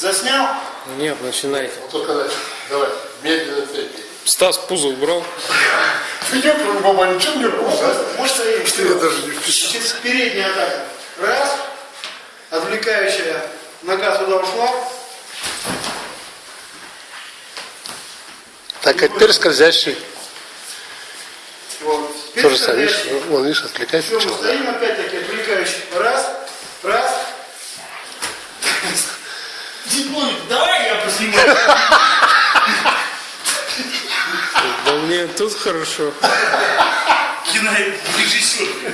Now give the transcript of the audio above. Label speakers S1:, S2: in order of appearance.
S1: Заснял?
S2: Нет, начинайте.
S3: Вот только начал. Давай, медленно темпе.
S2: Стас пузо убрал.
S3: Я говорю, мама, ничего не.
S1: Может, стоим?
S3: Что я даже не вписал.
S1: Через передняя атака. Раз. Отвлекающая нога туда ушла.
S3: Так, а теперь скользящий.
S1: Вот. Теперь
S3: Тоже
S1: скользящий.
S3: вон, видишь, отвлекается.
S1: Все, мы стоим опять-таки отвлекающий. Раз. Раз.
S4: Зимой, давай я поснимаю.
S2: Да мне тут хорошо.
S4: Кинорежиссер.